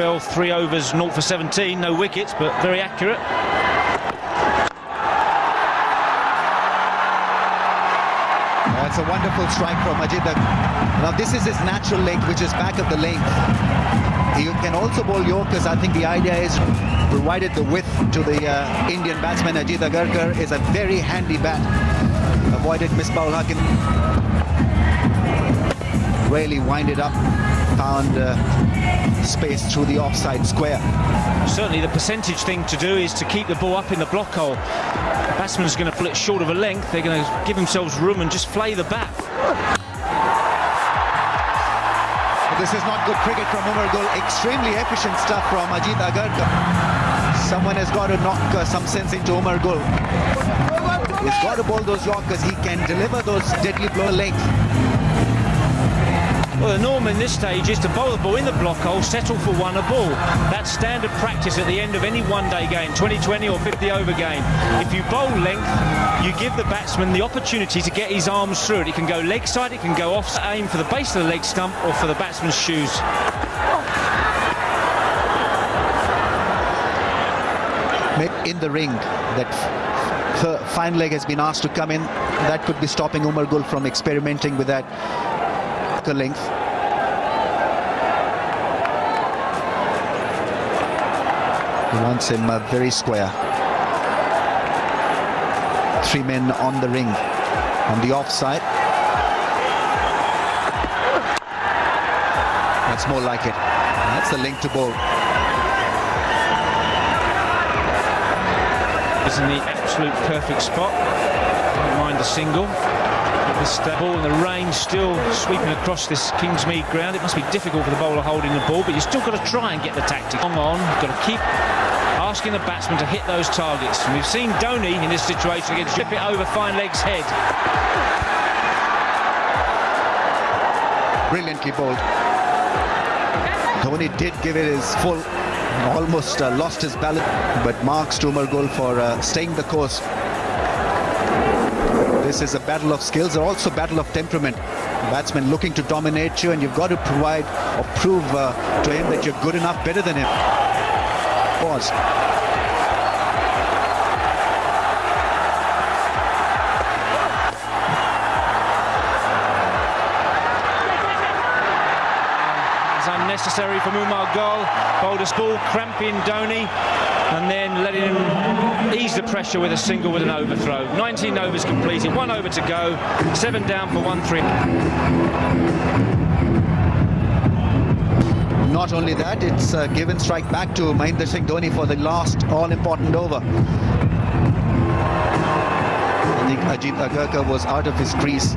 spell, three overs, 0 for 17, no wickets, but very accurate. That's a wonderful strike from Ajit. Now this is his natural length, which is back of the length. You can also bowl Yorkers. I think the idea is provided the width to the uh, Indian batsman Ajit Agarkar is a very handy bat. Avoided misbah Hakim. Really winded up, found uh, space through the offside square. Certainly the percentage thing to do is to keep the ball up in the block hole. Batsman's going to flit short of a length. They're going to give themselves room and just flay the bat. This is not good cricket from Umar Gul. Extremely efficient stuff from Ajit Agarkar. Someone has got to knock uh, some sense into Umar Gul. He's got to bowl those Yorkers. He can deliver those deadly blow length. Well, the norm in this stage is to bowl the ball in the block hole, settle for one a ball. That's standard practice at the end of any one-day game, 2020 or 50 over game. If you bowl length, you give the batsman the opportunity to get his arms through it. It can go leg side, it can go off, aim for the base of the leg stump or for the batsman's shoes. In the ring, that fine leg has been asked to come in. That could be stopping Umar Gul from experimenting with that length. He wants him uh, very square. Three men on the ring, on the offside. That's more like it. That's the link to ball. Is in the absolute perfect spot. Don't mind the single. This ball and the rain still sweeping across this Kingsmead ground. It must be difficult for the bowler holding the ball, but you've still got to try and get the tactic on. on. You've got to keep asking the batsman to hit those targets. And we've seen Dhoni in this situation against flip it over fine leg's head. Brilliantly bowled. Dhoni did give it his full, almost uh, lost his balance, but Mark to Gul for uh, staying the course. This is a battle of skills, or also battle of temperament. Batsman looking to dominate you, and you've got to provide or prove uh, to him that you're good enough, better than him. Pause. Unnecessary from Umar Gul. Bowled ball, cramping Dhoni, and then letting him ease the pressure with a single with an overthrow. 19 overs completed, one over to go, seven down for one three. Not only that, it's a given strike back to Mahendra Singh Dhoni for the last all-important over. I think Ajit Agarkar was out of his crease,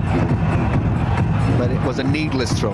but it was a needless throw.